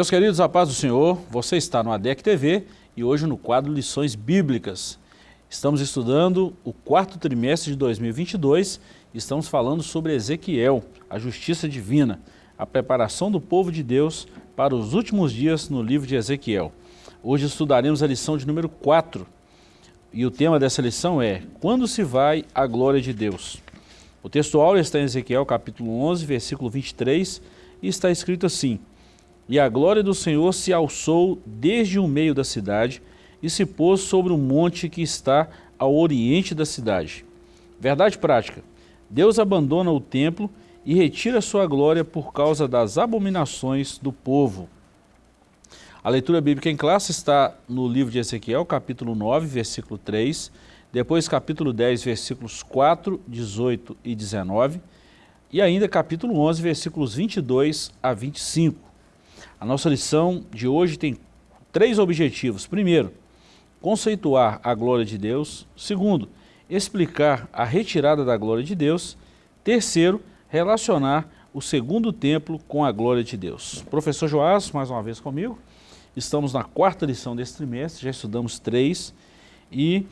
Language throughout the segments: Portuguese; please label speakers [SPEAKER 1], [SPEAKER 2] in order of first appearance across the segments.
[SPEAKER 1] Meus queridos, a paz do Senhor, você está no ADEC TV e hoje no quadro Lições Bíblicas. Estamos estudando o quarto trimestre de 2022 e estamos falando sobre Ezequiel, a justiça divina, a preparação do povo de Deus para os últimos dias no livro de Ezequiel. Hoje estudaremos a lição de número 4 e o tema dessa lição é Quando se vai a glória de Deus? O texto áureo está em Ezequiel capítulo 11, versículo 23 e está escrito assim e a glória do Senhor se alçou desde o meio da cidade e se pôs sobre o monte que está ao oriente da cidade. Verdade prática, Deus abandona o templo e retira sua glória por causa das abominações do povo. A leitura bíblica em classe está no livro de Ezequiel, capítulo 9, versículo 3, depois capítulo 10, versículos 4, 18 e 19, e ainda capítulo 11, versículos 22 a 25. A nossa lição de hoje tem três objetivos. Primeiro, conceituar a glória de Deus. Segundo, explicar a retirada da glória de Deus. Terceiro, relacionar o segundo templo com a glória de Deus. Professor Joás, mais uma vez comigo. Estamos na quarta lição desse trimestre, já estudamos três e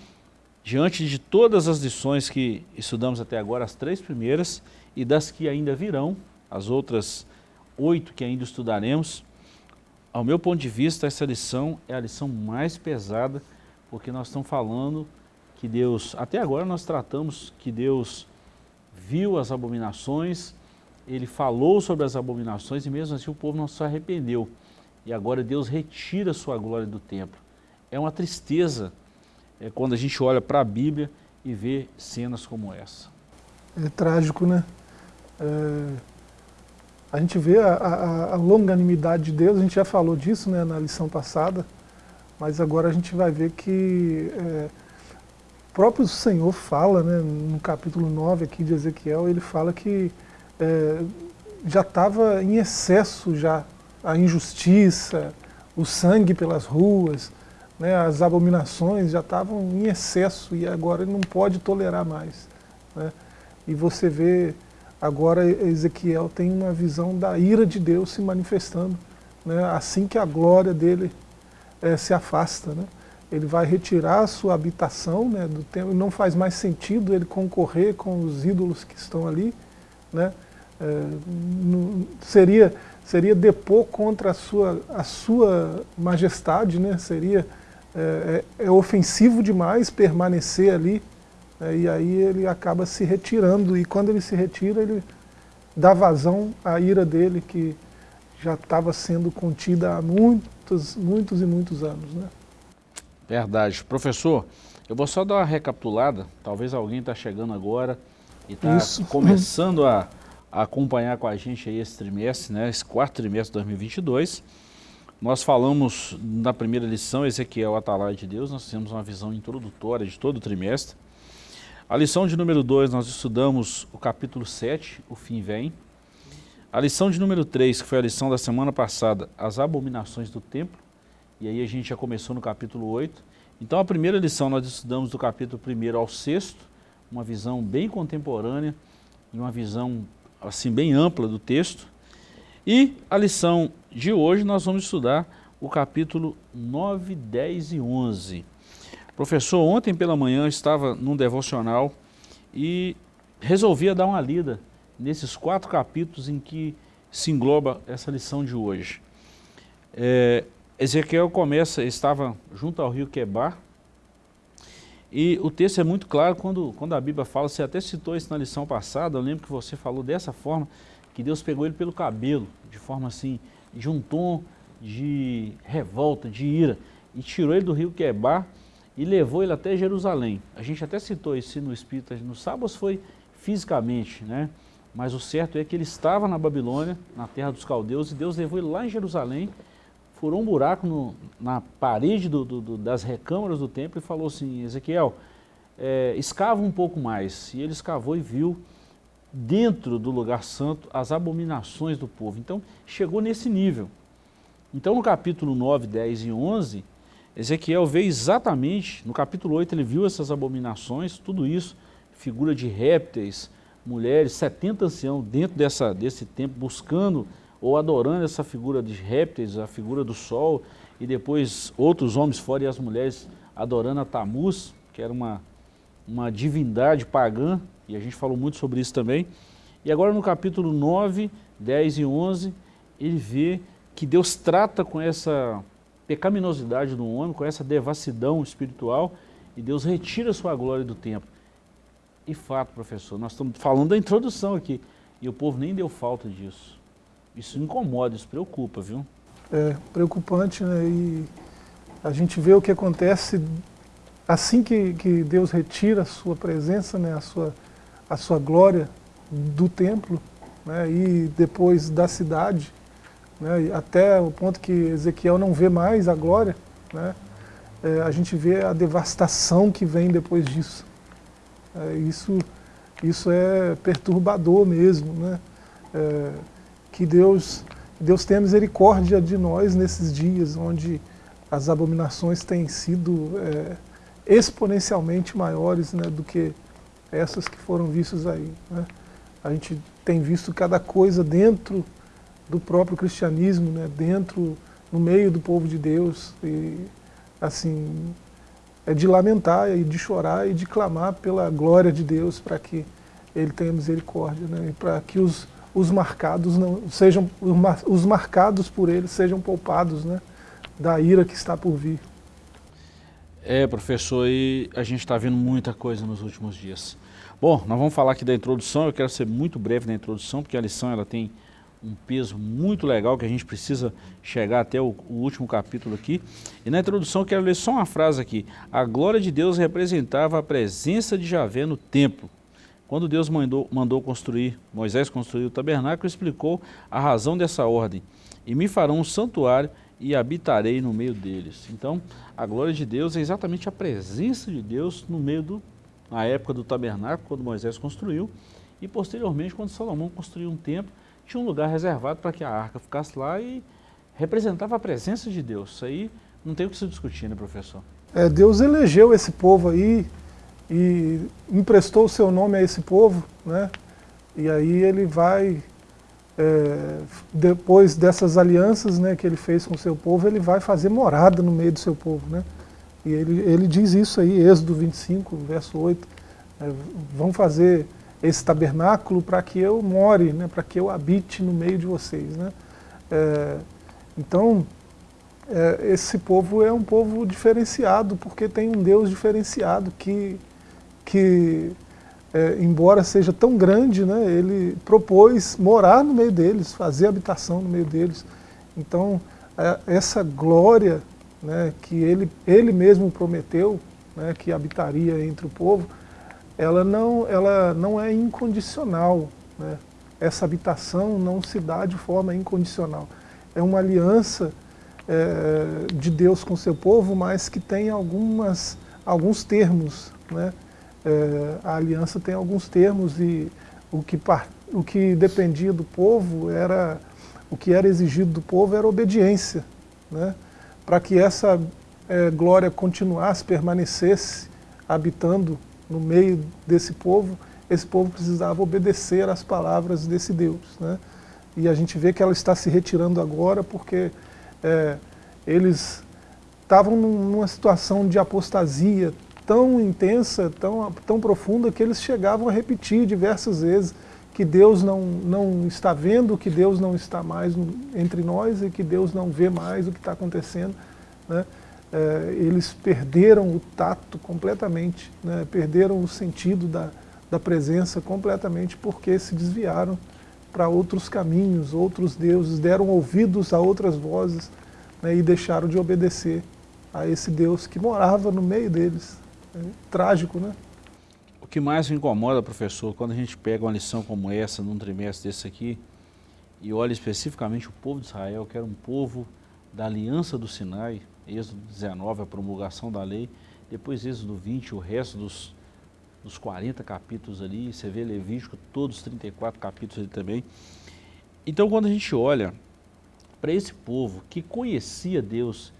[SPEAKER 1] diante de todas as lições que estudamos até agora, as três primeiras e das que ainda virão, as outras oito que ainda estudaremos, ao meu ponto de vista, essa lição é a lição mais pesada, porque nós estamos falando que Deus, até agora nós tratamos que Deus viu as abominações, ele falou sobre as abominações e mesmo assim o povo não se arrependeu. E agora Deus retira a sua glória do templo. É uma tristeza é, quando a gente olha para a Bíblia e vê cenas como essa.
[SPEAKER 2] É trágico, né? É a gente vê a, a, a, longanimidade de Deus, a gente já falou disso né, na lição passada, mas agora a gente vai ver que é, o próprio Senhor fala, né, no capítulo 9 aqui de Ezequiel, ele fala que é, já estava em excesso já a injustiça, o sangue pelas ruas, né, as abominações já estavam em excesso e agora ele não pode tolerar mais. Né, e você vê Agora Ezequiel tem uma visão da ira de Deus se manifestando, né? assim que a glória dele é, se afasta. Né? Ele vai retirar a sua habitação né, do templo, não faz mais sentido ele concorrer com os ídolos que estão ali. Né? É, seria, seria depor contra a sua, a sua majestade, né? seria é, é, ofensivo demais permanecer ali e aí ele acaba se retirando, e quando ele se retira, ele dá vazão à ira dele, que já estava sendo contida há muitos, muitos e muitos anos. Né?
[SPEAKER 1] Verdade. Professor, eu vou só dar uma recapitulada, talvez alguém está chegando agora e está começando a, a, acompanhar com a gente aí esse trimestre, né, esse quarto trimestre de 2022. Nós falamos na primeira lição, Ezequiel Atalai de Deus, nós temos uma visão introdutória de todo o trimestre. A lição de número 2, nós estudamos o capítulo 7, o fim vem. A lição de número 3, que foi a lição da semana passada, as abominações do templo. E aí a gente já começou no capítulo 8. Então a primeira lição nós estudamos do capítulo 1 ao 6, uma visão bem contemporânea e uma visão assim bem ampla do texto. E a lição de hoje nós vamos estudar o capítulo 9, 10 e 11. Professor, ontem pela manhã estava num devocional e resolvia dar uma lida nesses quatro capítulos em que se engloba essa lição de hoje. É, Ezequiel começa, estava junto ao rio Quebar, e o texto é muito claro quando, quando a Bíblia fala, você até citou isso na lição passada, eu lembro que você falou dessa forma, que Deus pegou ele pelo cabelo, de forma assim, de um tom de revolta, de ira, e tirou ele do rio Quebar, e levou ele até Jerusalém. A gente até citou isso no Espírito, no sábado foi fisicamente, né? mas o certo é que ele estava na Babilônia, na terra dos caldeus, e Deus levou ele lá em Jerusalém, furou um buraco no, na parede do, do, do, das recâmaras do templo e falou assim, Ezequiel, é, escava um pouco mais. E ele escavou e viu dentro do lugar santo as abominações do povo. Então chegou nesse nível. Então no capítulo 9, 10 e 11, Ezequiel vê exatamente, no capítulo 8 ele viu essas abominações, tudo isso, figura de répteis, mulheres, 70 anciãos dentro dessa, desse templo, buscando ou adorando essa figura de répteis, a figura do sol, e depois outros homens fora e as mulheres adorando a Tamuz, que era uma, uma divindade pagã, e a gente falou muito sobre isso também. E agora no capítulo 9, 10 e 11, ele vê que Deus trata com essa pecaminosidade do homem, com essa devassidão espiritual, e Deus retira sua glória do templo. E fato, professor, nós estamos falando da introdução aqui, e o povo nem deu falta disso. Isso incomoda, isso preocupa, viu?
[SPEAKER 2] É, preocupante, né? E a gente vê o que acontece assim que, que Deus retira a sua presença, né? a, sua, a sua glória do templo, né? e depois da cidade, né? até o ponto que Ezequiel não vê mais a glória, né? É, a gente vê a devastação que vem depois disso. É, isso, isso é perturbador mesmo, né? É, que Deus, Deus tenha misericórdia de nós nesses dias onde as abominações têm sido é, exponencialmente maiores né, do que essas que foram vistas aí. Né? A gente tem visto cada coisa dentro do próprio cristianismo, né, dentro, no meio do povo de Deus, e assim, é de lamentar e de chorar e de clamar pela glória de Deus para que Ele tenha misericórdia, né, e para que os, os marcados não sejam, os marcados por Ele sejam poupados, né, da ira que está por vir.
[SPEAKER 1] É, professor, e a gente está vendo muita coisa nos últimos dias. Bom, nós vamos falar aqui da introdução, eu quero ser muito breve na introdução, porque a lição ela tem um peso muito legal que a gente precisa chegar até o, o, último capítulo aqui. E na introdução quero ler só uma frase aqui. A glória de Deus representava a presença de Javé no templo. Quando Deus mandou, mandou construir, Moisés construir o tabernáculo, explicou a razão dessa ordem. E me farão um santuário e habitarei no meio deles. Então, a glória de Deus é exatamente a presença de Deus no meio do, na época do tabernáculo, quando Moisés construiu, e posteriormente, quando Salomão construiu um templo, tinha um lugar reservado para que a arca ficasse lá e representava a presença de Deus. Isso aí não tem o que se discutir, né, professor?
[SPEAKER 2] É, Deus elegeu esse povo aí e emprestou o seu nome a esse povo, né? E aí ele vai, é, depois dessas alianças né, que ele fez com o seu povo, ele vai fazer morada no meio do seu povo, né? E ele, ele diz isso aí, Êxodo 25, verso 8, é, vão fazer esse tabernáculo para que eu more, né, para que eu habite no meio de vocês. Né? É, então, é, esse povo é um povo diferenciado, porque tem um Deus diferenciado que, que é, embora seja tão grande, né, ele propôs morar no meio deles, fazer habitação no meio deles. Então, é, essa glória né, que ele, ele mesmo prometeu, né, que habitaria entre o povo, ela não, ela não é incondicional. Né? Essa habitação não se dá de forma incondicional. É uma aliança é, de Deus com seu povo, mas que tem algumas, alguns termos. Né? É, a aliança tem alguns termos e o que, o que dependia do povo era, o que era exigido do povo era obediência. Né? Para que essa é, glória continuasse, permanecesse habitando no meio desse povo, esse povo precisava obedecer às palavras desse Deus. Né? E a gente vê que ela está se retirando agora porque é, eles estavam numa situação de apostasia tão intensa, tão, tão profunda, que eles chegavam a repetir diversas vezes que Deus não, não está vendo, que Deus não está mais entre nós e que Deus não vê mais o que está acontecendo. Né? É, eles perderam o tato completamente, né, perderam o sentido da, da presença completamente porque se desviaram para outros caminhos, outros deuses, deram ouvidos a outras vozes né, e deixaram de obedecer a esse Deus que morava no meio deles. É, trágico, né?
[SPEAKER 1] O que mais me incomoda, professor, quando a gente pega uma lição como essa, num trimestre desse aqui, e olha especificamente o povo de Israel, que era um povo da aliança do Sinai, Êxodo 19, a promulgação da lei, depois Êxodo 20, o resto dos, dos 40 capítulos ali, você vê Levítico, todos os 34 capítulos ali também. Então quando a gente olha para esse povo que conhecia Deus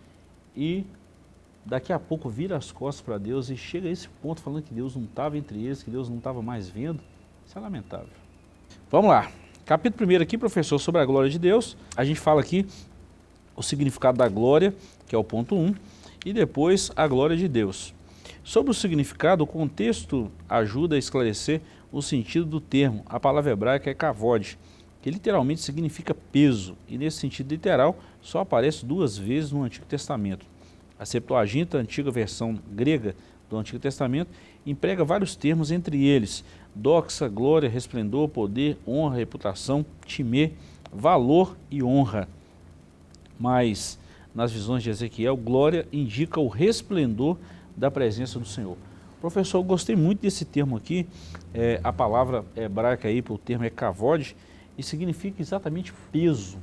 [SPEAKER 1] e daqui a pouco vira as costas para Deus e chega a esse ponto falando que Deus não estava entre eles, que Deus não estava mais vendo, isso é lamentável. Vamos lá, Capítulo 1 aqui, professor, sobre a glória de Deus. A gente fala aqui o significado da glória, que é o ponto 1, e depois a glória de Deus. Sobre o significado, o contexto ajuda a esclarecer o sentido do termo. A palavra hebraica é kavod, que literalmente significa peso, e nesse sentido literal só aparece duas vezes no Antigo Testamento. A Septuaginta, a antiga versão grega do Antigo Testamento, emprega vários termos, entre eles doxa, glória, resplendor, poder, honra, reputação, timê, valor e honra. Mas nas visões de Ezequiel, glória indica o resplendor da presença do Senhor. Professor, gostei muito desse termo aqui, é, a palavra hebraica aí, o termo é kavod, e significa exatamente peso.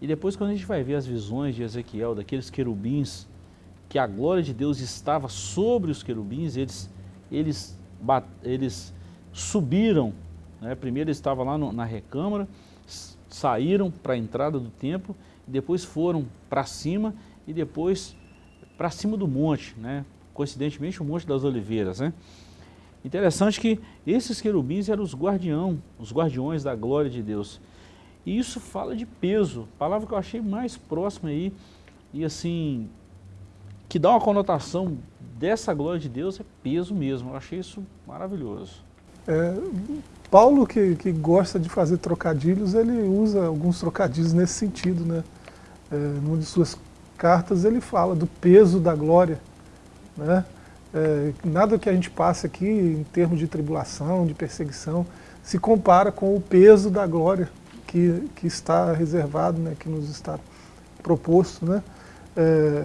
[SPEAKER 1] E depois quando a gente vai ver as visões de Ezequiel, daqueles querubins, que a glória de Deus estava sobre os querubins, eles, eles, eles subiram, né? primeiro eles estavam lá no, na recâmara, saíram para a entrada do templo, depois foram para cima e depois para cima do monte, né? coincidentemente o Monte das Oliveiras. Né? Interessante que esses querubins eram os guardião, os guardiões da glória de Deus. E isso fala de peso, palavra que eu achei mais próxima aí, e assim, que dá uma conotação dessa glória de Deus é peso mesmo. Eu achei isso maravilhoso.
[SPEAKER 2] É, Paulo, que, que gosta de fazer trocadilhos, ele usa alguns trocadilhos nesse sentido. Né? É, numa de suas cartas ele fala do peso da glória. Né? É, nada que a gente passe aqui em termos de tribulação, de perseguição, se compara com o peso da glória que, que está reservado, né, que nos está proposto. Né? É,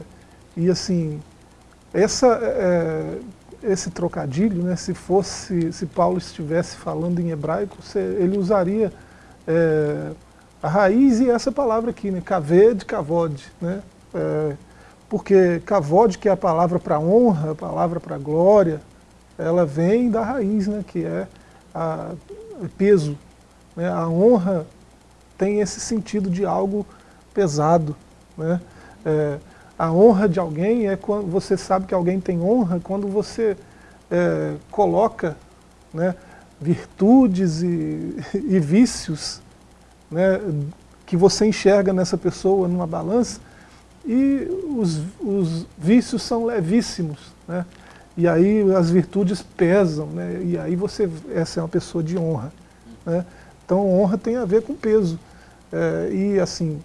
[SPEAKER 2] e assim, essa, é, esse trocadilho, né, se fosse, se Paulo estivesse falando em hebraico, ele usaria é, a raiz e essa palavra aqui, né, kaved, kavod, né, é, porque kavod, que é a palavra para honra, a palavra para glória, ela vem da raiz, né, que é a, peso. Né, a honra tem esse sentido de algo pesado. Né, é, a honra de alguém é quando você sabe que alguém tem honra, quando você é, coloca né, virtudes e, e vícios né, que você enxerga nessa pessoa numa balança, e os, os vícios são levíssimos, né? e aí as virtudes pesam, né? e aí você, essa é uma pessoa de honra. Né? Então honra tem a ver com peso. É, e assim,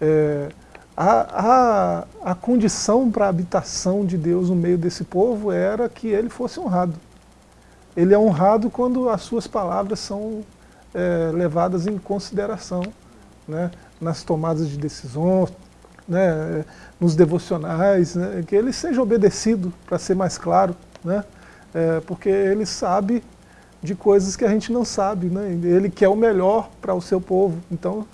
[SPEAKER 2] é, a, a, a condição para a habitação de Deus no meio desse povo era que ele fosse honrado. Ele é honrado quando as suas palavras são é, levadas em consideração né, nas tomadas de decisões, né, nos devocionais, né, que ele seja obedecido, para ser mais claro, né, é, porque ele sabe de coisas que a gente não sabe, né, ele quer o melhor para o seu povo. Então,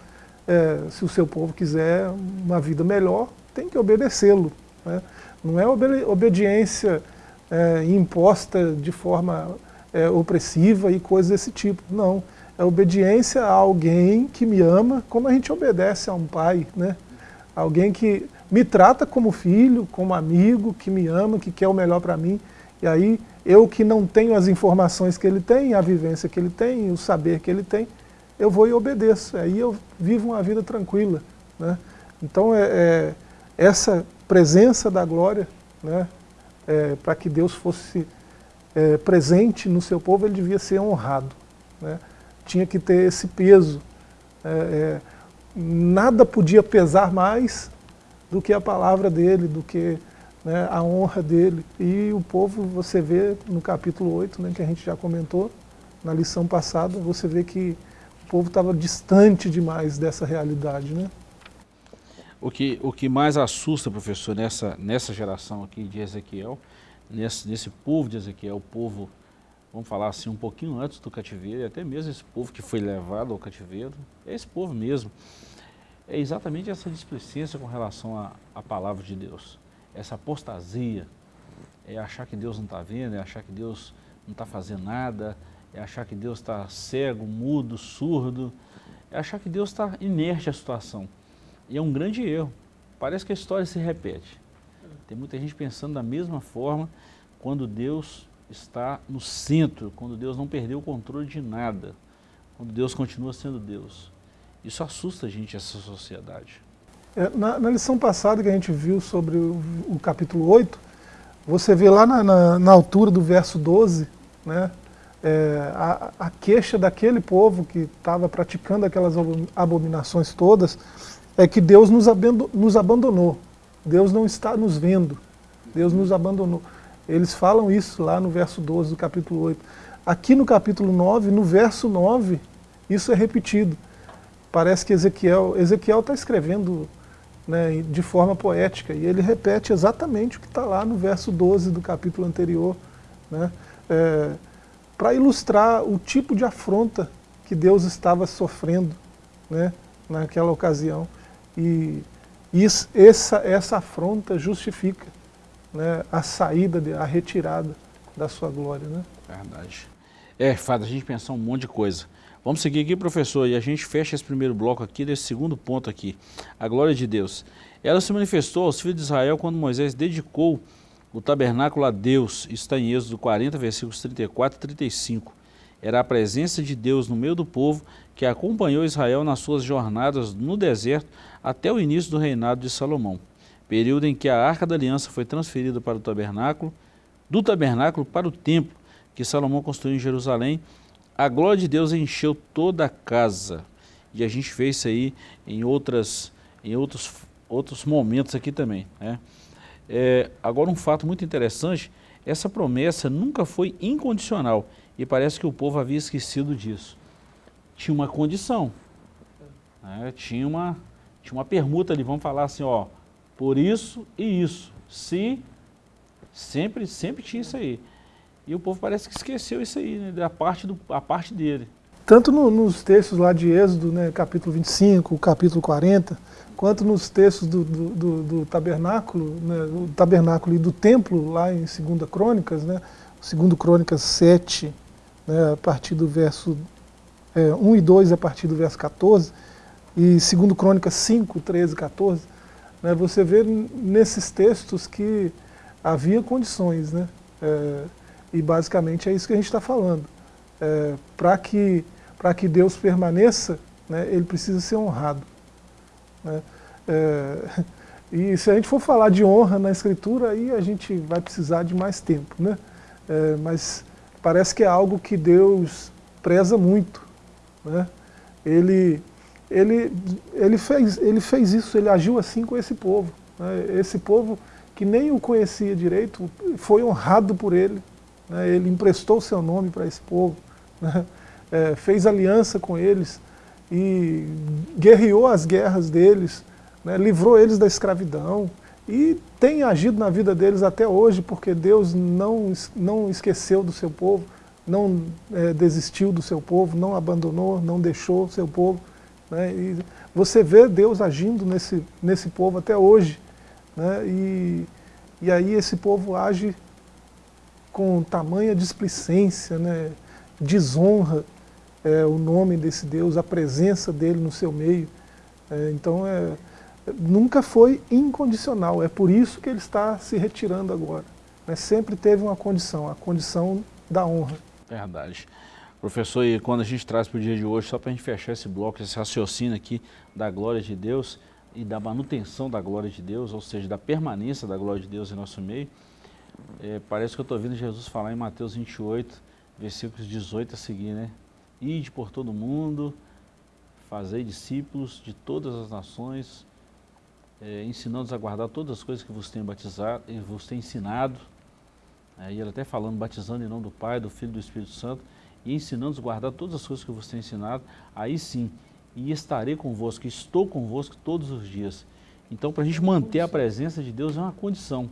[SPEAKER 2] é, se o seu povo quiser uma vida melhor, tem que obedecê-lo. Né? Não é obediência é, imposta de forma é, opressiva e coisas desse tipo, não. É obediência a alguém que me ama, como a gente obedece a um pai, né? Alguém que me trata como filho, como amigo, que me ama, que quer o melhor para mim. E aí, eu que não tenho as informações que ele tem, a vivência que ele tem, o saber que ele tem, eu vou e obedeço. Aí eu vivo uma vida tranquila. Né? Então, é, é essa presença da glória, né, é, para que Deus fosse é, presente no seu povo, ele devia ser honrado. Né? Tinha que ter esse peso. É, é, nada podia pesar mais do que a palavra dele, do que né, a honra dele. E o povo, você vê no capítulo 8, né, que a gente já comentou, na lição passada, você vê que povo estava distante demais dessa realidade, né?
[SPEAKER 1] O que, o que mais assusta, professor, nessa, nessa geração aqui de Ezequiel, nesse, nesse povo de Ezequiel, o povo, vamos falar assim, um pouquinho antes do cativeiro, e até mesmo esse povo que foi levado ao cativeiro, é esse povo mesmo, é exatamente essa displicência com relação à, palavra de Deus, essa apostasia, é achar que Deus não está vendo, é achar que Deus não está fazendo nada, é achar que Deus está cego, mudo, surdo, é achar que Deus está inerte à situação. E é um grande erro. Parece que a história se repete. Tem muita gente pensando da mesma forma quando Deus está no centro, quando Deus não perdeu o controle de nada, quando Deus continua sendo Deus. Isso assusta a gente, essa sociedade.
[SPEAKER 2] É, na, na, lição passada que a gente viu sobre o, o capítulo 8, você vê lá na, na, na altura do verso 12, né, é, a, a, queixa daquele povo que estava praticando aquelas abominações todas, é que Deus nos, nos abandonou. Deus não está nos vendo. Deus nos abandonou. Eles falam isso lá no verso 12 do capítulo 8. Aqui no capítulo 9, no verso 9, isso é repetido. Parece que Ezequiel está escrevendo né, de forma poética, e ele repete exatamente o que está lá no verso 12 do capítulo anterior, né, é, para ilustrar o tipo de afronta que Deus estava sofrendo né, naquela ocasião. E isso, essa, essa afronta justifica né, a saída, de, a retirada da sua glória. Né?
[SPEAKER 1] Verdade. É, faz a gente pensar um monte de coisa. Vamos seguir aqui, professor, e a gente fecha esse primeiro bloco aqui, desse segundo ponto aqui. A glória de Deus. Ela se manifestou aos filhos de Israel quando Moisés dedicou o tabernáculo a Deus. Está em Êxodo 40, versículos 34 e 35. Era a presença de Deus no meio do povo que acompanhou Israel nas suas jornadas no deserto até o início do reinado de Salomão, período em que a Arca da Aliança foi transferida para o tabernáculo, do tabernáculo para o templo que Salomão construiu em Jerusalém, a glória de Deus encheu toda a casa. E a gente fez isso aí em, outras, em outros, outros momentos aqui também. Né? É, agora um fato muito interessante, essa promessa nunca foi incondicional e parece que o povo havia esquecido disso. Tinha uma condição, né? tinha, uma, tinha uma permuta ali, vamos falar assim, ó, por isso e isso. Se, sempre, sempre tinha isso aí. E o povo parece que esqueceu isso aí, né, da parte, do, a parte dele.
[SPEAKER 2] Tanto no, nos textos lá de Êxodo, né, capítulo 25, capítulo 40, quanto nos textos do, do, do, do tabernáculo, né, o tabernáculo e do templo, lá em 2 Crônicas, né, 2 Crônicas 7, né, a partir do verso é, 1 e 2, a partir do verso 14, e 2 Crônicas 5, 13 e 14, né, você vê nesses textos que havia condições, né, é, e basicamente é isso que a gente está falando. É, Para que, que Deus permaneça, né, ele precisa ser honrado. Né? É, e se a gente for falar de honra na Escritura, aí a gente vai precisar de mais tempo. Né? É, mas parece que é algo que Deus preza muito. Né? Ele, ele, ele, fez, ele fez isso, ele agiu assim com esse povo. Né? Esse povo que nem o conhecia direito, foi honrado por ele né, ele emprestou seu nome para esse povo, né, é, fez aliança com eles e guerreou as guerras deles, né, livrou eles da escravidão e tem agido na vida deles até hoje, porque Deus não, não esqueceu do seu povo, não é, desistiu do seu povo, não abandonou, não deixou o seu povo. Né, e você vê Deus agindo nesse, nesse povo até hoje. Né, e, e aí esse povo age com tamanha displicência, né, desonra é, o nome desse Deus, a presença dele no seu meio. É, então, é, nunca foi incondicional, é por isso que ele está se retirando agora. Né, sempre teve uma condição, a condição da honra.
[SPEAKER 1] Verdade. Professor, e quando a gente traz para o dia de hoje, só para a gente fechar esse bloco, esse raciocínio aqui da glória de Deus e da manutenção da glória de Deus, ou seja, da permanência da glória de Deus em nosso meio, é, parece que eu estou ouvindo Jesus falar em Mateus 28, versículos 18 a seguir, né? Ide por todo mundo, fazei discípulos de todas as nações, é, ensinando-os a guardar todas as coisas que vos tenho batizado, e vos tenho ensinado. E ele até falando, batizando em nome do Pai, do Filho e do Espírito Santo, e ensinando-os a guardar todas as coisas que vos tenho ensinado, aí sim, e estarei convosco, estou convosco todos os dias. Então, para a gente manter a presença de Deus é uma condição.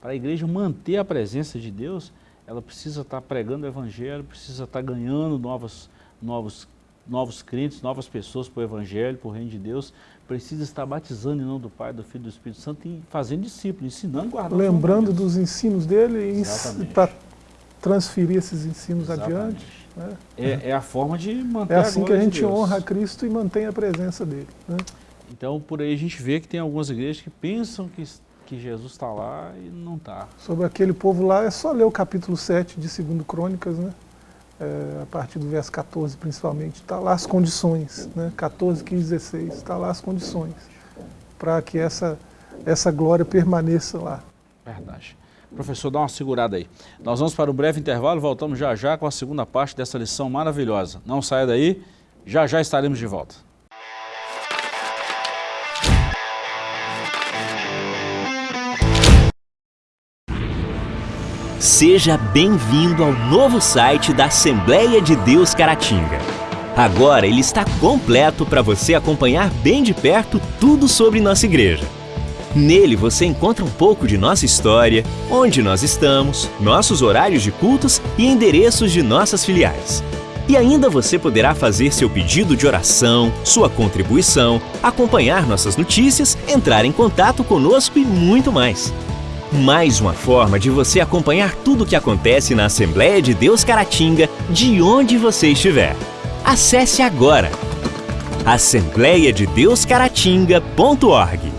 [SPEAKER 1] Para a igreja manter a presença de Deus, ela precisa estar pregando o Evangelho, precisa estar ganhando novos, novos, novos crentes, novas pessoas para o Evangelho, para o Reino de Deus, precisa estar batizando em nome do Pai, do Filho e do Espírito Santo e fazendo discípulos, ensinando, guardando.
[SPEAKER 2] Lembrando dos ensinos dele e para transferir esses ensinos Exatamente. adiante.
[SPEAKER 1] Né? É, é, a forma de manter
[SPEAKER 2] É assim a que a gente de honra a Cristo e mantém a presença dele. Né?
[SPEAKER 1] Então, por aí a gente vê que tem algumas igrejas que pensam que que Jesus está lá e não está.
[SPEAKER 2] Sobre aquele povo lá, é só ler o capítulo 7 de 2 Crônicas, né? é, a partir do verso 14 principalmente, está lá as condições, né? 14, 15, 16, está lá as condições para que essa, essa glória permaneça lá.
[SPEAKER 1] Verdade. Professor, dá uma segurada aí. Nós vamos para um breve intervalo, voltamos já já com a segunda parte dessa lição maravilhosa. Não saia daí, já já estaremos de volta.
[SPEAKER 3] Seja bem-vindo ao novo site da Assembleia de Deus Caratinga. Agora ele está completo para você acompanhar bem de perto tudo sobre nossa igreja. Nele você encontra um pouco de nossa história, onde nós estamos, nossos horários de cultos e endereços de nossas filiais. E ainda você poderá fazer seu pedido de oração, sua contribuição, acompanhar nossas notícias, entrar em contato conosco e muito mais. Mais uma forma de você acompanhar tudo o que acontece na Assembleia de Deus Caratinga, de onde você estiver. Acesse agora assembleiadedeuscaratinga.org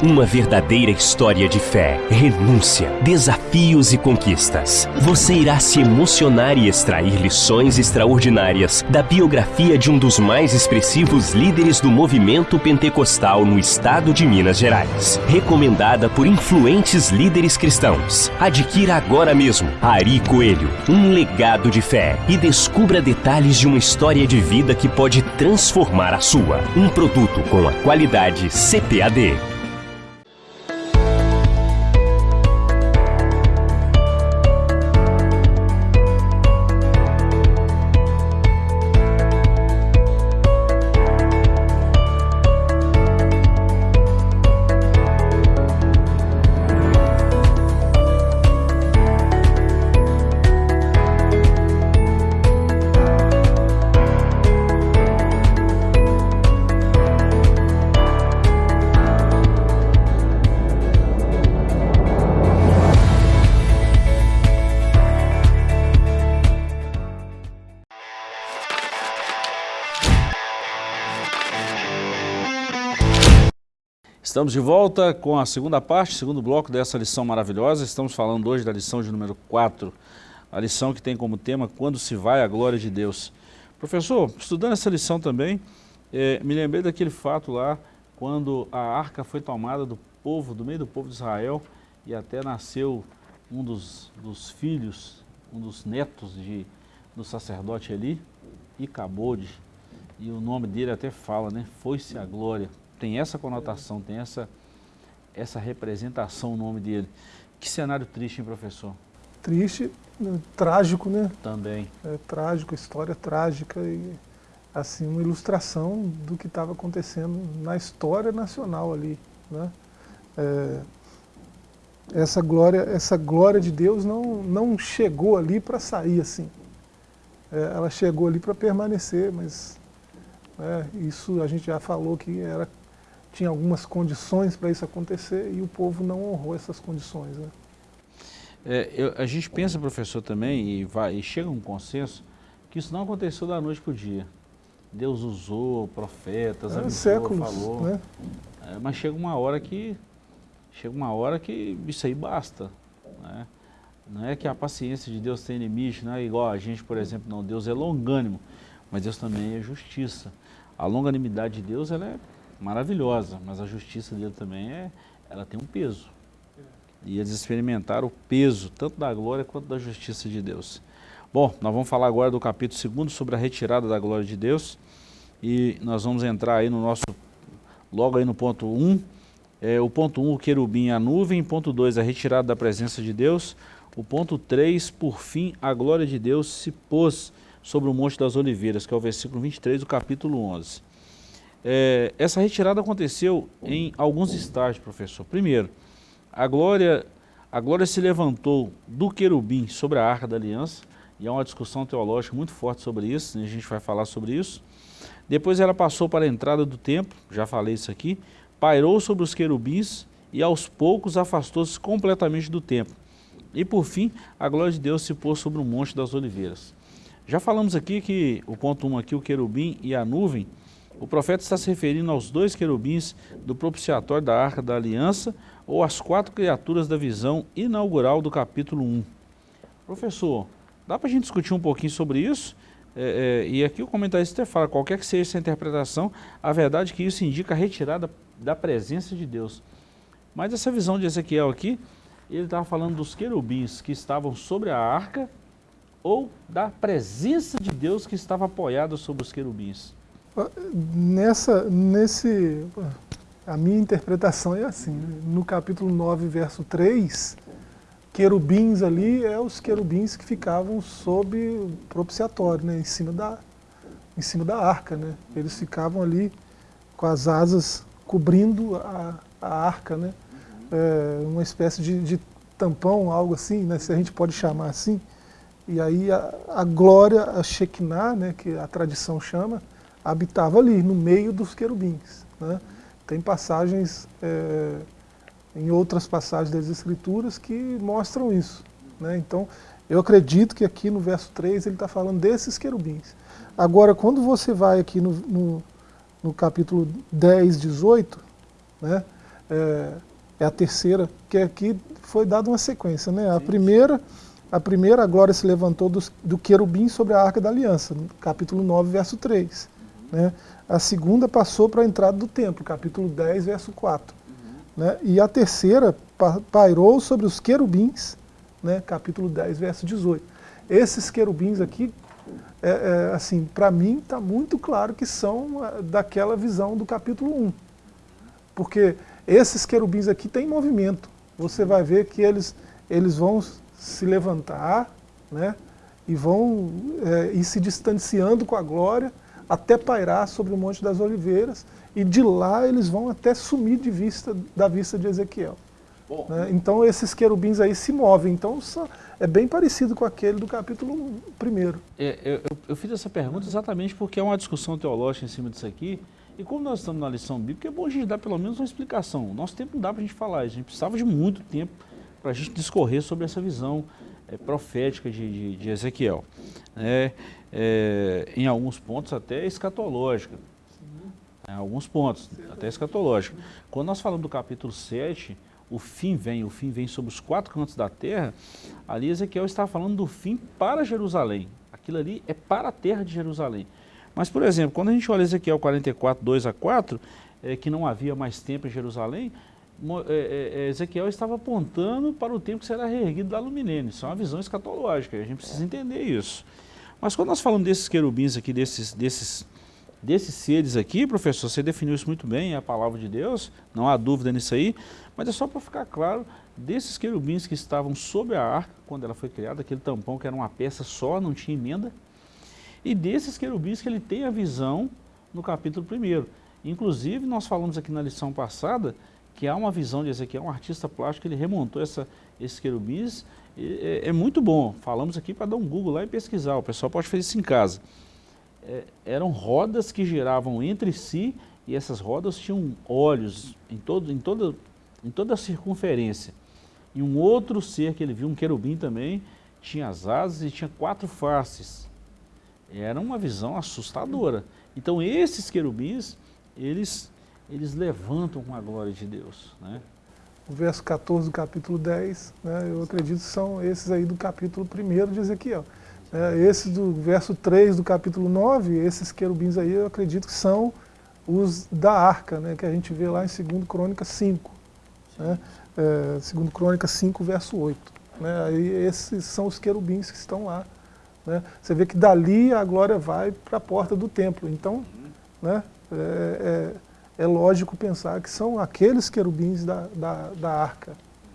[SPEAKER 3] Uma verdadeira história de fé, renúncia, desafios e conquistas. Você irá se emocionar e extrair lições extraordinárias da biografia de um dos mais expressivos líderes do movimento pentecostal no estado de Minas Gerais. Recomendada por influentes líderes cristãos. Adquira agora mesmo Ari Coelho, um legado de fé e descubra detalhes de uma história de vida que pode transformar a sua. Um produto com a qualidade CPAD.
[SPEAKER 1] Estamos de volta com a segunda parte, segundo bloco dessa lição maravilhosa. Estamos falando hoje da lição de número 4, a lição que tem como tema Quando se vai a glória de Deus. Professor, estudando essa lição também, é, me lembrei daquele fato lá, quando a arca foi tomada do povo, do meio do povo de Israel, e até nasceu um dos, dos filhos, um dos netos de, do sacerdote ali, Icabode, e o nome dele até fala, né? Foi-se a glória tem essa conotação, tem essa, essa representação o nome dele. Que cenário triste, hein, professor?
[SPEAKER 2] Triste, né, trágico, né?
[SPEAKER 1] Também.
[SPEAKER 2] É trágico, história trágica e assim uma ilustração do que estava acontecendo na história nacional ali, né? É, essa glória, essa glória de Deus não, não chegou ali para sair assim. É, ela chegou ali para permanecer, mas é, isso a gente já falou que era tinha algumas condições para isso acontecer e o povo não honrou essas condições. Né?
[SPEAKER 1] É, eu, a gente pensa, professor, também, e, vai, e chega a um consenso, que isso não aconteceu da noite para o dia. Deus usou profetas, é, avisou, séculos, falou. Né? É, mas chega uma hora que chega uma hora que isso aí basta. Né? Não é que a paciência de Deus tem limite, não é igual a gente, por exemplo, não. Deus é longânimo, mas Deus também é justiça. A longanimidade de Deus ela é maravilhosa, mas a justiça dele também é, ela tem um peso. E eles experimentaram o peso, tanto da glória quanto da justiça de Deus. Bom, nós vamos falar agora do capítulo 2 sobre a retirada da glória de Deus. E nós vamos entrar aí no nosso, logo aí no ponto 1. Um, é, o ponto 1, um, o querubim e a nuvem. Ponto 2, a retirada da presença de Deus. O ponto 3, por fim, a glória de Deus se pôs sobre o Monte das Oliveiras, que é o versículo 23 do capítulo 11. É, essa retirada aconteceu em alguns estágios, professor. Primeiro, a glória, a glória se levantou do querubim sobre a arca da aliança, e há uma discussão teológica muito forte sobre isso, a gente vai falar sobre isso. Depois ela passou para a entrada do templo, já falei isso aqui, pairou sobre os querubins e aos poucos afastou-se completamente do templo. E por fim, a glória de Deus se pôs sobre o monte das oliveiras. Já falamos aqui que o ponto 1 um aqui, o querubim e a nuvem, o profeta está se referindo aos dois querubins do propiciatório da Arca da Aliança, ou as quatro criaturas da visão inaugural do capítulo 1. Professor, dá para a gente discutir um pouquinho sobre isso? É, é, e aqui o comentarista fala, qualquer que seja essa interpretação, a verdade é que isso indica a retirada da presença de Deus. Mas essa visão de Ezequiel aqui, ele estava falando dos querubins que estavam sobre a arca ou da presença de Deus que estava apoiada sobre os querubins.
[SPEAKER 2] Nessa, nesse, a minha interpretação é assim, né? no capítulo 9, verso 3, querubins ali é os querubins que ficavam sob o propiciatório, né? em, cima da, em cima da arca. Né? Eles ficavam ali com as asas cobrindo a, a arca, né? É, uma espécie de, de, tampão, algo assim, né? se a gente pode chamar assim. E aí a, a glória, a Shekinah, né? que a tradição chama, habitava ali, no meio dos querubins. Né? Tem passagens, é, em outras passagens das Escrituras, que mostram isso. Né? Então, eu acredito que aqui no verso 3 ele está falando desses querubins. Agora, quando você vai aqui no, no, no capítulo 10, 18, né, é, é, a terceira, que aqui foi dada uma sequência. Né? A primeira, a primeira, a glória se levantou do, do querubim sobre a arca da aliança, capítulo 9, verso 3. Né? A segunda passou para a entrada do templo, capítulo 10, verso 4. Uhum. Né? E a terceira pairou sobre os querubins, né? capítulo 10, verso 18. Esses querubins aqui, é, é, assim, para mim está muito claro que são é, daquela visão do capítulo 1. Porque esses querubins aqui têm movimento. Você vai ver que eles, eles vão se levantar né? e vão é, ir se distanciando com a glória, até pairar sobre o Monte das Oliveiras, e de lá eles vão até sumir de vista, da vista de Ezequiel. Né? Então esses querubins aí se movem, então é bem parecido com aquele do capítulo 1.
[SPEAKER 1] É, eu, eu, fiz essa pergunta exatamente porque é uma discussão teológica em cima disso aqui, e como nós estamos na lição bíblica, é bom a gente dar pelo menos uma explicação. Nosso tempo não dá para a gente falar, a gente precisava de muito tempo para a gente discorrer sobre essa visão é, profética de, de, de Ezequiel. É, é, em alguns pontos até escatológica. Em alguns pontos, até escatológica. Quando nós falamos do capítulo 7, o fim vem, o fim vem sobre os quatro cantos da terra, ali Ezequiel está falando do fim para Jerusalém. Aquilo ali é para a terra de Jerusalém. Mas, por exemplo, quando a gente olha Ezequiel 44, 2 a 4, é, que não havia mais tempo em Jerusalém, é, é, é, Ezequiel estava apontando para o tempo que será reerguido no milênio. Isso é uma visão escatológica, a gente precisa entender isso. Mas quando nós falamos desses querubins aqui, desses, desses, desses seres aqui, professor, você definiu isso muito bem, é a palavra de Deus, não há dúvida nisso aí, mas é só para ficar claro, desses querubins que estavam sob a arca, quando ela foi criada, aquele tampão que era uma peça só, não tinha emenda, e desses querubins que ele tem a visão no capítulo 1. Inclusive, nós falamos aqui na lição passada, que há uma visão de Ezequiel, um artista plástico, ele remontou essa, esses querubins, é, é, muito bom. Falamos aqui para dar um Google lá e pesquisar, o pessoal pode fazer isso em casa. É, eram rodas que giravam entre si e essas rodas tinham olhos em, todo, em, toda, em toda a circunferência. E um outro ser que ele viu, um querubim também, tinha as asas e tinha quatro faces. Era uma visão assustadora. Então esses querubins, eles eles levantam com a glória de Deus. Né?
[SPEAKER 2] O verso 14 do capítulo 10, né, eu acredito que são esses aí do capítulo 1 de Ezequiel. É, esses do verso 3 do capítulo 9, esses querubins aí eu acredito que são os da arca, né, que a gente vê lá em 2 Crônica 5. Né, é, 2 Crônica 5, verso 8. Né, aí esses são os querubins que estão lá. Né. Você vê que dali a glória vai para a porta do templo. Então, né, é, é é lógico pensar que são aqueles querubins da, da, da arca.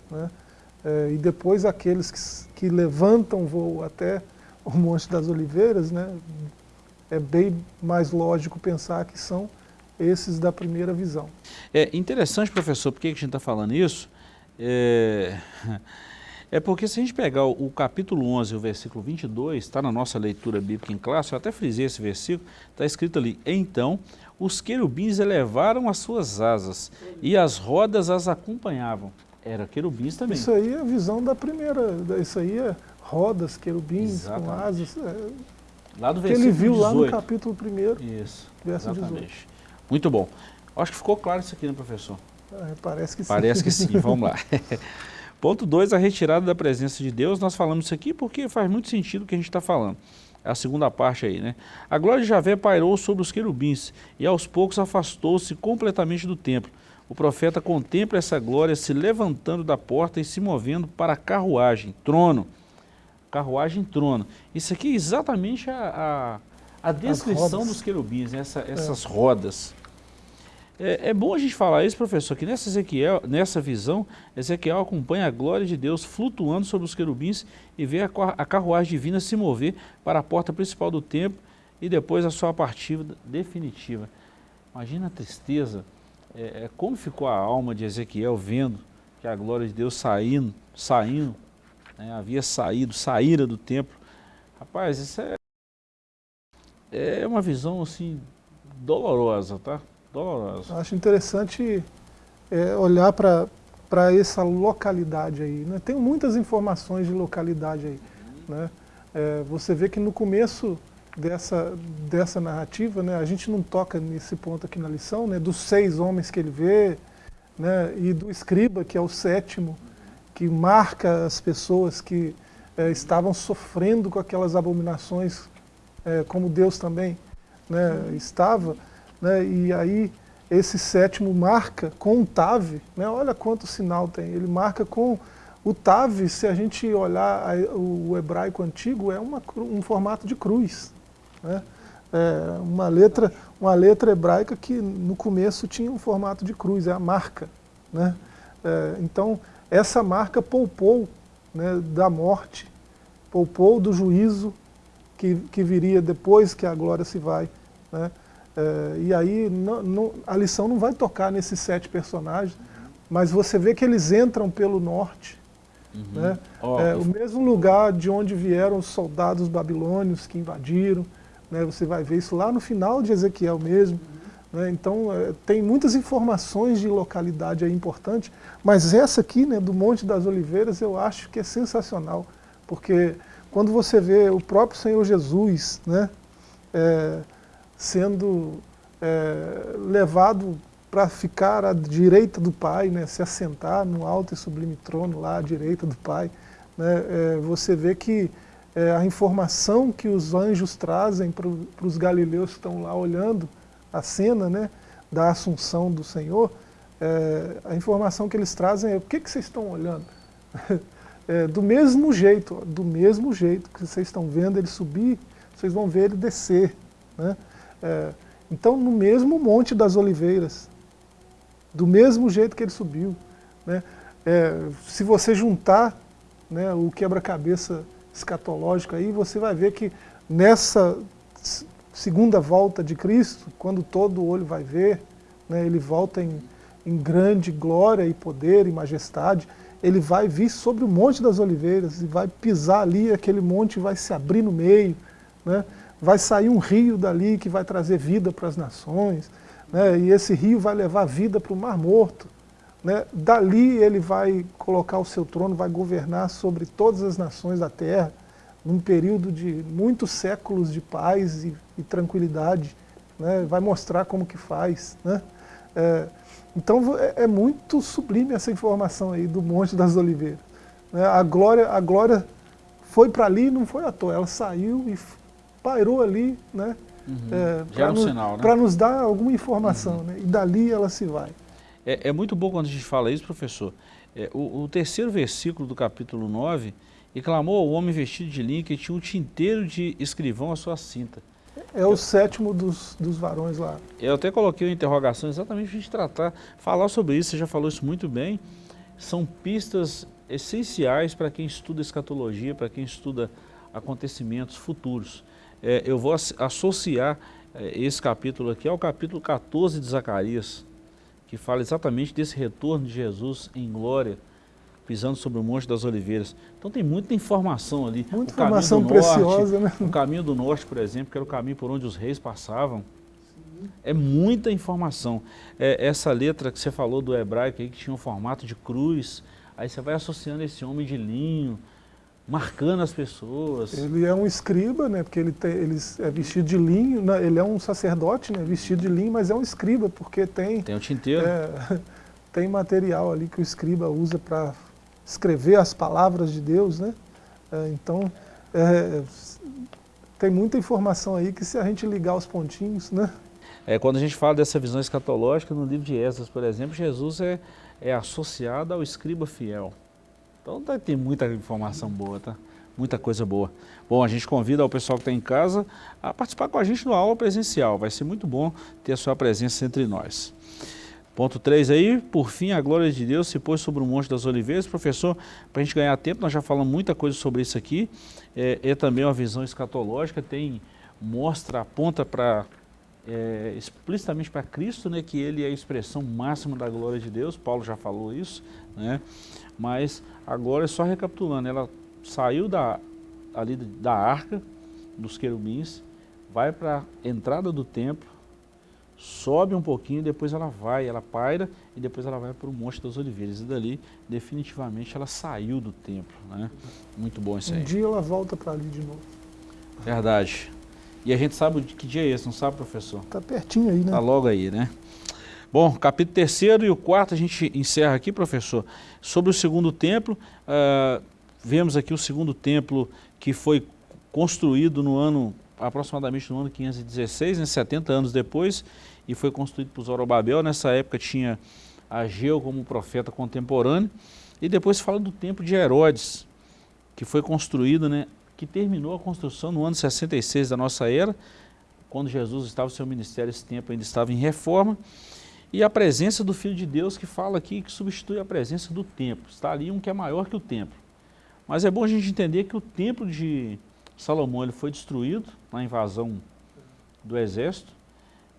[SPEAKER 2] Né? É, e depois aqueles que, que levantam voo até o Monte das Oliveiras, né? é bem mais lógico pensar que são esses da primeira visão.
[SPEAKER 1] É interessante, professor, por que a gente está falando isso? É... É porque se a gente pegar o, o capítulo 11, o versículo 22, está na nossa leitura bíblica em classe, eu até frisei esse versículo, está escrito ali, então os querubins elevaram as suas asas e as rodas as acompanhavam. Era querubins também.
[SPEAKER 2] Isso aí é a visão da primeira, isso aí é rodas, querubins Exatamente. com asas. É,
[SPEAKER 1] lá do versículo
[SPEAKER 2] que ele viu
[SPEAKER 1] 18.
[SPEAKER 2] lá no capítulo 1,
[SPEAKER 1] isso,
[SPEAKER 2] verso
[SPEAKER 1] exatamente. 18. Muito bom. Acho que ficou claro isso aqui, né, professor?
[SPEAKER 2] É, parece que sim.
[SPEAKER 1] Parece que sim, vamos lá. Ponto 2, a retirada da presença de Deus. Nós falamos isso aqui porque faz muito sentido o que a gente está falando. É a segunda parte aí, né? A glória de Javé pairou sobre os querubins e aos poucos afastou-se completamente do templo. O profeta contempla essa glória se levantando da porta e se movendo para a carruagem, trono. Carruagem, trono. Isso aqui é exatamente a, a, a descrição dos querubins, né? Essa, essas é. rodas. É, é, bom a gente falar isso, professor, que nessa, Ezequiel, nessa visão, Ezequiel acompanha a glória de Deus flutuando sobre os querubins e vê a, a carruagem divina se mover para a porta principal do templo e depois a sua partida definitiva. Imagina a tristeza, é, é, como ficou a alma de Ezequiel vendo que a glória de Deus saindo, saindo, né, havia saído, saíra do templo. Rapaz, isso é, é uma visão assim dolorosa, tá? Dolorosa.
[SPEAKER 2] Acho interessante é, olhar para essa localidade aí. Né? Tem muitas informações de localidade aí. Né? É, você vê que no começo dessa, dessa narrativa, né, a gente não toca nesse ponto aqui na lição, né, dos seis homens que ele vê, né, e do escriba, que é o sétimo, que marca as pessoas que é, estavam sofrendo com aquelas abominações, é, como Deus também né, estava né? e aí esse sétimo marca com o TAV, né? olha quanto sinal tem, ele marca com o TAV, se a gente olhar o hebraico antigo, é uma, um formato de cruz. Né? É uma, letra, uma letra hebraica que no começo tinha um formato de cruz, é a marca. Né? É, então, essa marca poupou né, da morte, poupou do juízo que, que viria depois que a glória se vai. Né? É, e aí não, não, a lição não vai tocar nesses sete personagens, mas você vê que eles entram pelo norte. Uhum. Né? Oh, é, o mesmo lugar de onde vieram os soldados babilônios que invadiram. Né? Você vai ver isso lá no final de Ezequiel mesmo. Uhum. Né? Então é, tem muitas informações de localidade aí importante, mas essa aqui, né, do Monte das Oliveiras, eu acho que é sensacional, porque quando você vê o próprio Senhor Jesus, né, é, sendo é, levado para ficar à direita do Pai, né, se assentar no alto e sublime trono lá à direita do Pai. Né, é, você vê que é, a informação que os anjos trazem para os galileus que estão lá olhando a cena né, da assunção do Senhor, é, a informação que eles trazem é o que, que vocês estão olhando? É, do mesmo jeito, do mesmo jeito que vocês estão vendo ele subir, vocês vão ver ele descer. Né? É, então, no mesmo Monte das Oliveiras, do mesmo jeito que ele subiu. Né? É, se você juntar né, o quebra-cabeça escatológico aí, você vai ver que nessa segunda volta de Cristo, quando todo olho vai ver, né, ele volta em, em grande glória e poder e majestade, ele vai vir sobre o Monte das Oliveiras e vai pisar ali, aquele monte vai se abrir no meio, né? Vai sair um rio dali que vai trazer vida para as nações, né? e esse rio vai levar vida para o Mar Morto. Né? Dali ele vai colocar o seu trono, vai governar sobre todas as nações da terra, num período de muitos séculos de paz e, e tranquilidade. Né? Vai mostrar como que faz. Né? É, então é, é, muito sublime essa informação aí do Monte das Oliveiras. Né? A, glória, a glória foi para ali não foi à toa, ela saiu e pairou ali, né?
[SPEAKER 1] Uhum. É, para um
[SPEAKER 2] no, né? nos dar alguma informação, uhum. né? E dali ela se vai.
[SPEAKER 1] É, é, muito bom quando a gente fala isso, professor. É, o, o, terceiro versículo do capítulo 9, e clamou ao homem vestido de linha que tinha um tinteiro de escrivão à sua cinta.
[SPEAKER 2] É o eu, sétimo dos, dos varões lá.
[SPEAKER 1] Eu até coloquei uma interrogação exatamente para a gente tratar, falar sobre isso, você já falou isso muito bem. São pistas essenciais para quem estuda escatologia, para quem estuda acontecimentos futuros é, eu vou associar é, esse capítulo aqui ao capítulo 14 de Zacarias, que fala exatamente desse retorno de Jesus em glória, pisando sobre o Monte das Oliveiras. Então tem muita informação ali.
[SPEAKER 2] Muita informação preciosa,
[SPEAKER 1] norte, né? O caminho do norte, por exemplo, que era o caminho por onde os reis passavam. É muita informação. É, essa letra que você falou do hebraico aí, que tinha um formato de cruz, aí você vai associando esse homem de linho, marcando as pessoas.
[SPEAKER 2] Ele é um escriba, né, porque ele, tem, ele é vestido de linho, né, ele é um sacerdote, né, vestido de linho, mas é um escriba, porque tem...
[SPEAKER 1] Tem o tinteiro.
[SPEAKER 2] É, tem material ali que o escriba usa para escrever as palavras de Deus, né? É, então, é, tem muita informação aí que se a gente ligar os pontinhos, né?
[SPEAKER 1] É, quando a gente fala dessa visão escatológica, no livro de Esdras, por exemplo, Jesus é, é associado ao escriba fiel. Então tá, tem muita informação boa, tá? Muita coisa boa. Bom, a gente convida o pessoal que está em casa a participar com a gente no aula presencial. Vai ser muito bom ter a sua presença entre nós. Ponto 3 aí, por fim, a glória de Deus se pôs sobre o Monte das Oliveiras. Professor, para a gente ganhar tempo, nós já falamos muita coisa sobre isso aqui. É, é também uma visão escatológica, tem, mostra, aponta para é, explicitamente para Cristo, né, que ele é a expressão máxima da glória de Deus, Paulo já falou isso, né, mas agora, só recapitulando, ela saiu da, ali da arca dos querubins, vai para a entrada do templo, sobe um pouquinho, depois ela vai, ela paira e depois ela vai para o Monte das Oliveiras. E dali, definitivamente, ela saiu do templo. Né? Muito bom isso aí.
[SPEAKER 2] Um dia ela volta para ali de novo.
[SPEAKER 1] Verdade. E a gente sabe que dia é esse, não sabe, professor?
[SPEAKER 2] Está pertinho aí, né?
[SPEAKER 1] Está logo aí, né? Bom, capítulo terceiro e o quarto a gente encerra aqui, professor. Sobre o segundo templo, uh, vemos aqui o segundo templo que foi construído no ano, aproximadamente no ano 516, né, 70 anos depois, e foi construído por Zorobabel. Nessa época tinha Ageu como profeta contemporâneo. E depois fala do templo de Herodes, que foi construído, né, que terminou a construção no ano 66 da nossa era, quando Jesus estava no seu ministério, esse tempo ainda estava em reforma. E a presença do Filho de Deus que fala aqui, que substitui a presença do templo. Está ali um que é maior que o templo. Mas é bom a gente entender que o templo de Salomão ele foi destruído na invasão do exército.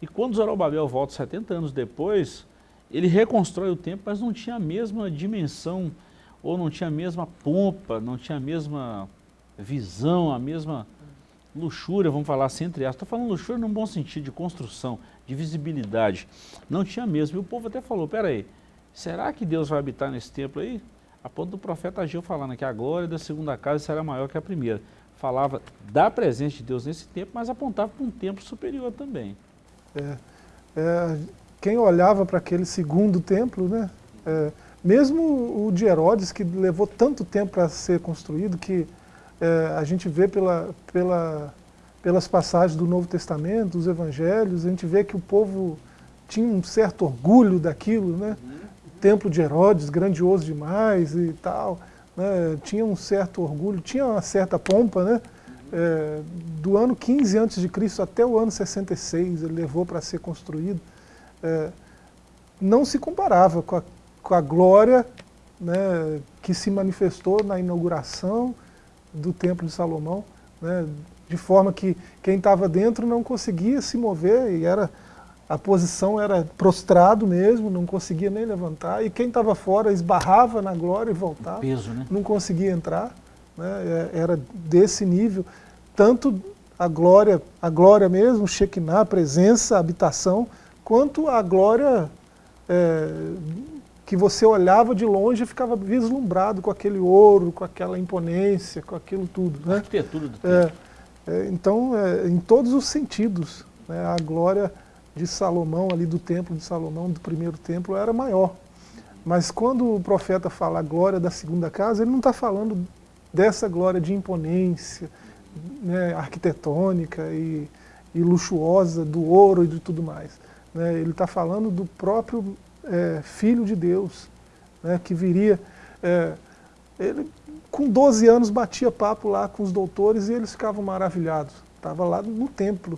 [SPEAKER 1] E quando Zorobabel volta 70 anos depois, ele reconstrói o templo, mas não tinha a mesma dimensão, ou não tinha a mesma pompa, não tinha a mesma visão, a mesma luxúria, vamos falar assim entre aspas. Estou falando luxúria num bom sentido, de construção, de visibilidade. Não tinha mesmo. E o povo até falou, peraí, será que Deus vai habitar nesse templo aí? A ponto do profeta Ageu falando que a glória da segunda casa será maior que a primeira. Falava da presença de Deus nesse tempo, mas apontava para um templo superior também.
[SPEAKER 2] É, é, quem olhava para aquele segundo templo, né, é, mesmo o de Herodes, que levou tanto tempo para ser construído, que é, a gente vê pela, pela, pelas passagens do Novo Testamento, dos Evangelhos, a gente vê que o povo tinha um certo orgulho daquilo, né? templo de Herodes, grandioso demais e tal, né, tinha um certo orgulho, tinha uma certa pompa, né, é, do ano 15 a.C. até o ano 66, ele levou para ser construído, é, não se comparava com a, com a glória né, que se manifestou na inauguração do Templo de Salomão, né, de forma que quem estava dentro não conseguia se mover e era a posição era prostrado mesmo, não conseguia nem levantar, e quem estava fora esbarrava na glória e voltava,
[SPEAKER 1] peso, né?
[SPEAKER 2] não conseguia entrar, né? É, era desse nível, tanto a glória, a glória mesmo, Shekinah, a presença, a habitação, quanto a glória é, que você olhava de longe e ficava vislumbrado com aquele ouro, com aquela imponência, com aquilo tudo. Né?
[SPEAKER 1] Arquitetura do
[SPEAKER 2] é, é, Então, é, em todos os sentidos, né, a glória de Salomão, ali do templo de Salomão, do primeiro templo, era maior. Mas quando o profeta fala a glória da segunda casa, ele não está falando dessa glória de imponência né, arquitetônica e, e, luxuosa do ouro e de tudo mais. Né? Ele está falando do próprio é, Filho de Deus, né, que viria... É, ele, com 12 anos, batia papo lá com os doutores e eles ficavam maravilhados. Estava lá no templo,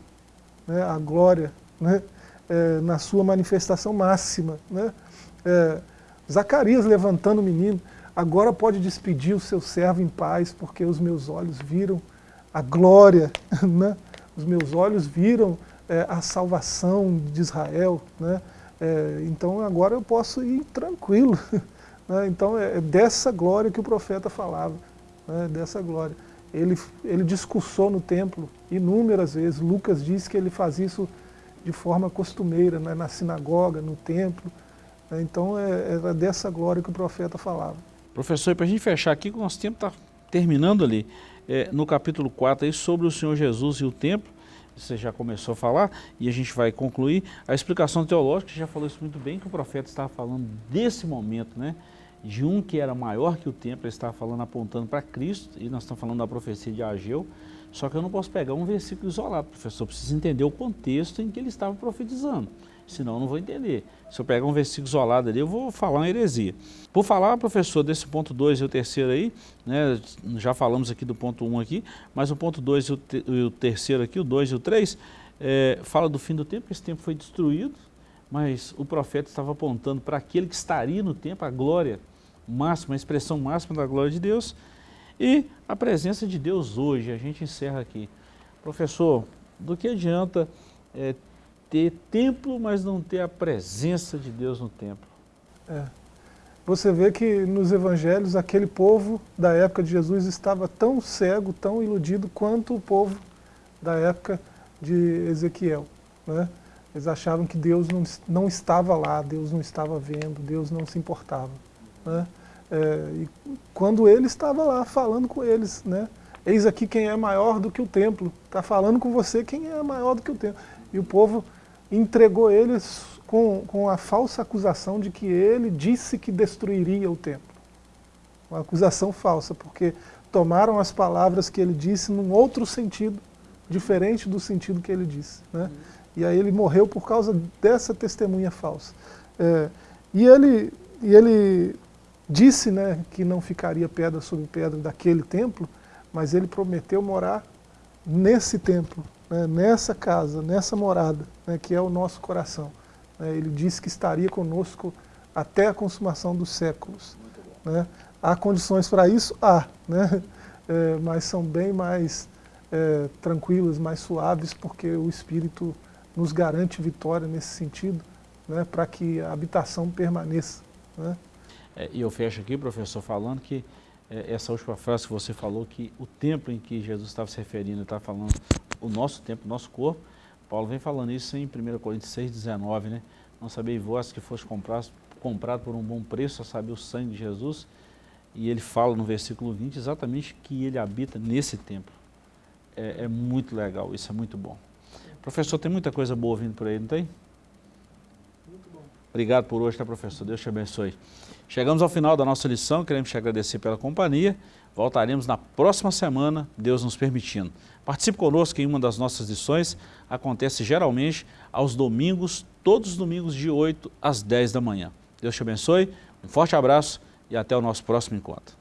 [SPEAKER 2] né, a glória né, é, na sua manifestação máxima. Né? É, Zacarias levantando o menino, agora pode despedir o seu servo em paz, porque os meus olhos viram a glória, né? os meus olhos viram é, a salvação de Israel. Né? É, então agora eu posso ir tranquilo. Né? Então é, é dessa glória que o profeta falava, né? dessa glória. Ele, ele discursou no templo inúmeras vezes, Lucas diz que ele faz isso de forma costumeira, né, na sinagoga, no templo. Né, então é, era dessa glória que o profeta falava.
[SPEAKER 1] Professor, para a gente fechar aqui, o nosso tempo está terminando ali, é, no capítulo 4, aí, sobre o Senhor Jesus e o templo, você já começou a falar, e a gente vai concluir. A explicação teológica, você já falou isso muito bem, que o profeta estava falando desse momento, né? De um que era maior que o templo, ele estava falando, apontando para Cristo, e nós estamos falando da profecia de Ageu, só que eu não posso pegar um versículo isolado, professor, preciso entender o contexto em que ele estava profetizando senão eu não vou entender. Se eu pegar um versículo isolado ali, eu vou falar uma heresia. Por falar, professor, desse ponto 2 e o terceiro aí, né, já falamos aqui do ponto 1 um aqui, mas o ponto 2 e, e, o terceiro aqui, o 2 e o 3, é, fala do fim do tempo, esse tempo foi destruído, mas o profeta estava apontando para aquele que estaria no tempo, a glória máxima, a expressão máxima da glória de Deus, e a presença de Deus hoje, a gente encerra aqui. Professor, do que adianta é, ter templo, mas não ter a presença de Deus no templo.
[SPEAKER 2] É. Você vê que nos evangelhos aquele povo da época de Jesus estava tão cego, tão iludido quanto o povo da época de Ezequiel. Né? Eles achavam que Deus não, não estava lá, Deus não estava vendo, Deus não se importava. Né? É, quando ele estava lá falando com eles, né? eis aqui quem é maior do que o templo, está falando com você quem é maior do que o templo. E o povo entregou eles com, com a falsa acusação de que ele disse que destruiria o templo. Uma acusação falsa, porque tomaram as palavras que ele disse num outro sentido, diferente do sentido que ele disse. Né? E aí ele morreu por causa dessa testemunha falsa. É, e, ele, e ele disse né, que não ficaria pedra sobre pedra daquele templo, mas ele prometeu morar nesse templo, né, nessa casa, nessa morada, né, que é o nosso coração. Né, ele disse que estaria conosco até a consumação dos séculos. Né. Há condições para isso? Há, né, é, mas são bem mais é, tranquilas, mais suaves, porque o Espírito nos garante vitória nesse sentido, né, para que a habitação permaneça. Né.
[SPEAKER 1] É, e eu fecho aqui, professor, falando que é, essa última frase que você falou, que o tempo em que Jesus estava se referindo, está falando o nosso tempo, o nosso corpo, Paulo vem falando isso em 1 Coríntios 6, 19, né? Não sabeis vós que foste comprado, comprado por um bom preço, a saber o sangue de Jesus, e ele fala no versículo 20 exatamente que ele habita nesse templo. É, é muito legal, isso é muito bom. Professor, tem muita coisa boa vindo por aí, não tem? Muito bom. Obrigado por hoje, tá, professor? Deus te abençoe. Chegamos ao final da nossa lição, queremos te agradecer pela companhia. Voltaremos na próxima semana, Deus nos permitindo. Participe conosco em uma das nossas lições, acontece geralmente aos domingos, todos os domingos de 8 às 10 da manhã. Deus te abençoe, um forte abraço e até o nosso próximo encontro.